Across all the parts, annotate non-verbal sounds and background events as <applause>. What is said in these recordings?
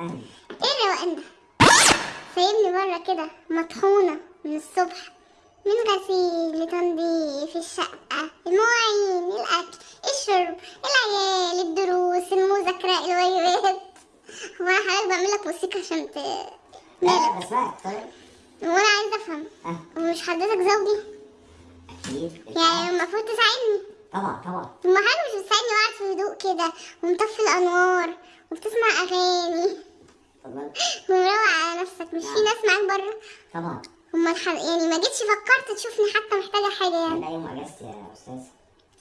إيه الروقان ده سايبني بره كده مطحونة من الصبح. من غسيل لتنظيف الشقة المواعين الأكل الشرب العيال الدروس المذاكرة الواجبات. هو أنا حضرتك بعمل لك موسيقى عشان ت... لا بسمعك طيب وأنا عايزة أفهم. أه. ومش حضرتك زوجي أكيد. يعني المفروض تساعدني. طبعا طبعا. طب ما حلو مش بتساعدني وقاعد في هدوء كده ومطفي الأنوار وبتسمع اتفضل <laughs> ومروق على نفسك مش في ناس معاك بره. طبعا. هما الحر... يعني ما جيتش فكرت تشوفني حتى محتاجة حاجة يعني. ده يوم أجازتي يا أستاذ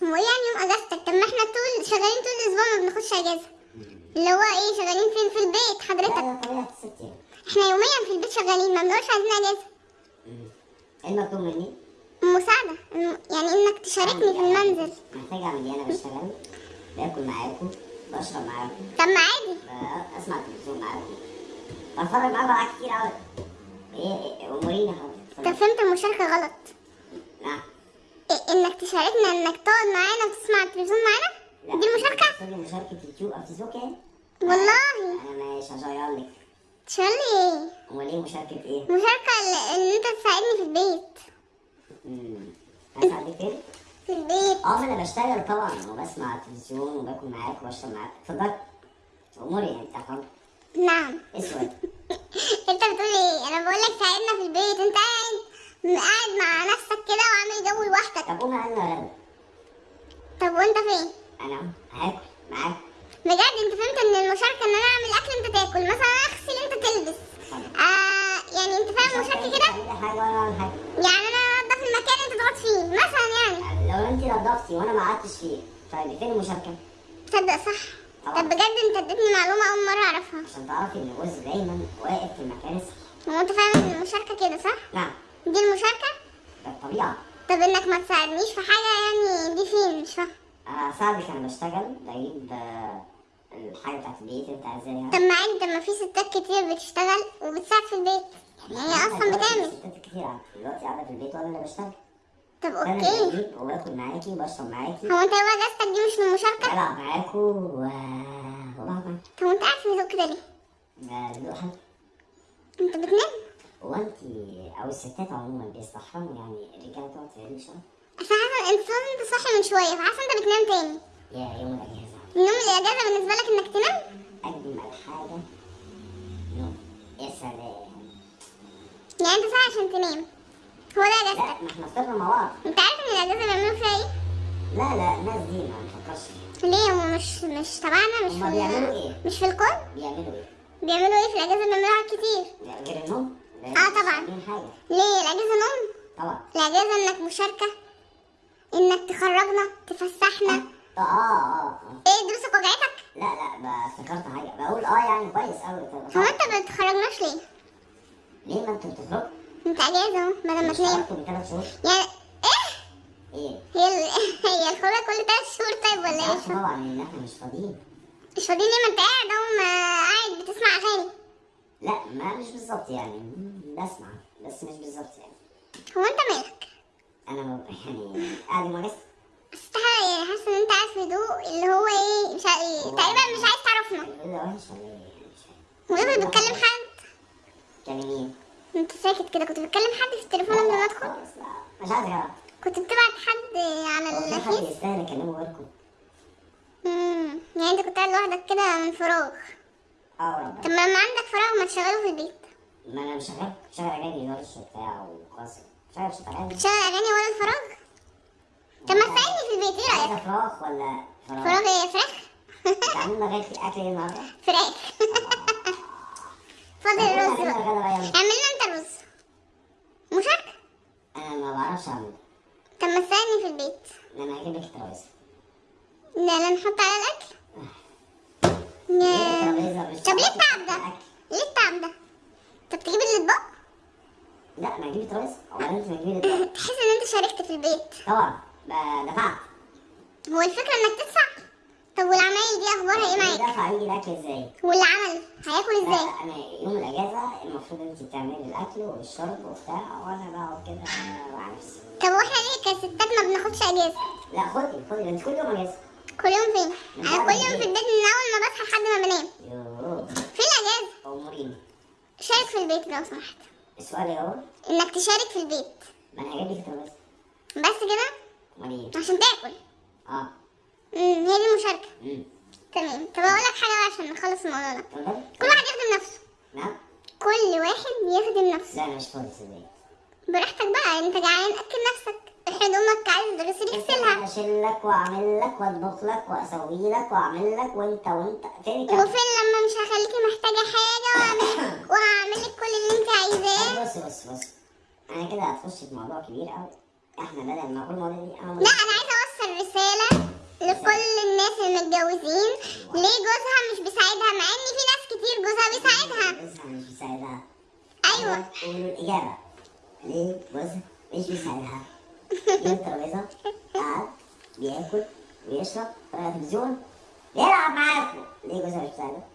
هو إيه يعني يوم أجازتك؟ طب ما إحنا طول شغالين طول الأسبوع ما بناخدش أجازة. اللي هو إيه شغالين فين؟ في البيت لا حضرتك. لا الست يعني. إحنا يوميا في البيت شغالين ما بنقولش عايزين أجازة. مم. إيه المطلوب مني؟ مساعدة. الم- يعني إنك تشاركني في المنزل. محتاج اعمل إيه أنا بشتغل باكل معاكم بشرب معاكم. طب ما عادي. أسمع تلفزيون معاكم. بتفرج معاكم على كتير قوي إيه إيه اموريني طب حاضر فهمت المشاركة غلط. نعم إيه إنك تشاركنا إنك تقعد معانا وتسمع التلفزيون معانا. دي المشاركة؟ تقصدي مشاركة يوتيوب أو فيسبوك يعني؟ والله. أنا مش هشير لك. تشارلي إيه؟ أمال إيه مشاركة إيه؟ مشاركة إن أنت تساعدني في البيت. امم؟ في البيت. آه ما أنا بشتغل طبعا وبسمع تلفزيون وباكل معاك وبشرب معاك. اتفضل. أموري يعني أنت حر. نعم. أسود. <laughs> أنت بتقول إيه؟ أنا بقول لك ساعدنا في البيت. أنت قاعد قاعد مع نفسك كده وعامل جو لوحدك. طب قوم أنا غدا طب وأنت فين؟ أنا هاكل معاك. بجد؟ أنت فهمت إن المشاركة إن أنا أعمل أكل أنت تاكل مثلا أغسل أنت تلبس. آه يعني أنت فاهم المشاركة كده؟ يعني أنا انضف المكان انت تقعد فيه مثلا يعني انت نضفتي وأنا ما قعدتش فيه. طيب فين المشاركة؟ تصدق صح. طبعا. طب بجد انت اديتني معلومة أول مرة أعرفها. عشان تعرفي إن الجوز دايما واقف في المكان الصح. هو أنت فاهم إن المشاركة كده صح؟ نعم. دي المشاركة؟ ده الطبيعة. طب إنك ما تساعدنيش في حاجة يعني دي فين؟ مش فاهم. اساعدك أنا بشتغل بجيب آه، الحاجة بتاعت البيت أنت عايزاها. طب ما طب ما في ستات كتير بتشتغل وبتساعد في البيت. يعني هي أصلا بتعمل. ستات كتير. دلوقتي قاعدة في البيت وأنا اللي بشتغل. طب أوكي. وباكل معاكي وبشرب معاكي. هو انت يوم اجازتك دي مش من المشاركه بلعب معاكوا و طب وأنت قاعد في هدوء كده ليه؟ هدوء حلو. انت بتنام هو انت أو الستات عموما بيستحرموا يعني الرجالة تقعد في الليل شوية اصل حاسه انت لازم تصحي من شوية فحاسه انت بتنام تاني. يا يوم الأجازة. النوم الإجازة بالنسبة لك إنك تنام؟ أجمل حاجة نوم يا سلام. يعني أنت صاحي عشان تنام. هو ده لا ما إحنا فطرنا مع بعض انت عارف إن الاجازه بيعملوا فيها إيه؟ لا لا الناس دي ما نفكرش فيها ليه؟ هم مش مش تبعنا؟ مش في بيعملوا إيه؟ مش في الكون؟ بيعملوا إيه؟ بيعملوا إيه في الاجازه بيعملوا حاجات كتير غير النوم. مش طبعا. ليه؟ الاجازه نوم؟ طبعا. الاجازه إنك مشاركة إنك تخرجنا تفسحنا. آه آه آه آه. إيه دروسك وجعتك؟ لا لا افتكرت حاجة. بقول آه يعني كويس قوي هو أنت ما بتخرجناش ليه؟ ليه ما أنتوا بتخرجوا؟ انت اجازه اهو بدل ما تنام اشتغلتوا من ثلاث شهور يعني إيه إيه؟ هي. هي الخروجه كل ثلاث شهور طيب ولا إيه طبعا ان إحنا مش فاضيين مش فاضيين ليه ما انت قاعد اهو قاعد بتسمع اغاني لا ما مش بالظبط يعني بسمع بس مش بالظبط يعني هو انت مالك أنا يعني قاعد مجلس بس يعني حاسه ان انت قاعد في هدوء اللي هو إيه مش ع... تقريبا مش عايز تعرفنا إيه ده وحش ولا إيه يعني مش. ويفضل بتكلم حد كلمين انت ساكت كده كنت بتكلم حد في التليفون قبل ما أدخل؟ مش عايز اعرف كنت بتبعت حد على في حد يستاهل اكلمه غيركم. امم يعني أنت كنت قاعد لوحدك كده من فراغ. آه طب ربنا ما لما عندك فراغ ما تشغله في البيت. ما أنا مش شغال شغال أغاني ورش وبتاع وقصر شغال شغال أغاني. تشغل أغاني ورا الفراغ طب ما تساعدني في البيت إيه رأيك؟ فراخ ولا فراخ؟ فراغ إيه؟ فراخ؟ تعملنا غير في اكل إيه النهارده؟ فراخ. <laughs> فاضل الرز بقى غدا بقى يلا. اعمل لنا انت الرز مشاركة أنا ما بعرفش اعمل طب ما تساعدني في البيت. أنا هجيب لك الترابيزه لا لا نحط على الأكل. يا- الترابيزه مش طب ليه التعب ده. ليه التعب ده؟ طب تجيب الأطباق؟ لا ما أجيب الترابيزه ولا انت ما تجيبي الترابيزه تحس إن أنت شاركت في البيت. طبعا. دفعت. هو الفكرة إنك تدفع؟ يجي الأكل إزاي؟ واللي عمل هياكل لا إزاي؟ أنا يوم الأجازة المفروض أنت بتعملي الأكل والشرب وبتاع وأنا بقعد كده مع نفسي طب وإحنا ليه كستات ما بناخدش أجازة؟ لا خدي خدي أنت كل يوم أجازة. كل يوم فين؟ أنا كل يوم في البيت. من أول ما بصحى لحد ما بنام. فين الأجازة؟ وريني شارك في البيت لو سمحت. السؤال إيه هو؟ إنك تشارك في البيت. ما أنا هجيب لك الترابيزه بس. كده؟ امال إيه؟ عشان تاكل. آه. امم هي دي المشاركة. امم تمام. طب أقول لك حاجة بقى عشان نخلص الموضوع ده. كل واحد يخدم نفسه. نعم. كل واحد يخدم نفسه. لا أنا مش فاضي صدقني براحتك بقى انت جعان اكل نفسك. هدومك عايز غسيل اغسلها اشيل لك وأعمل لك وأطبخ لك وأسوي لك وأعمل لك وأنت وأنت. فين الكلام؟ وفين لما مش هخليكي محتاجة حاجة وهعمل <coughs> وهعمل لك كل اللي انت عايزاه؟ بص بص بص. أنا كده هتخش في موضوع كبير قوي إحنا بدل ما كل المواضيع دي أنا لا أنا عايزة أوصل رسالة لكل الناس المتجوزين. ليه جوزها مش بيساعدها؟ مع إن في ناس كتير جوزها بيساعدها. جوزها مش بيساعدها. أيوه. قولوا الإجابة. ليه جوزها مش بيساعدها؟ <laughs> جيب الترابيزة؟ قعد بياكل طلع التلفزيون بيلعب معاكم. ليه جوزها مش بيساعدها؟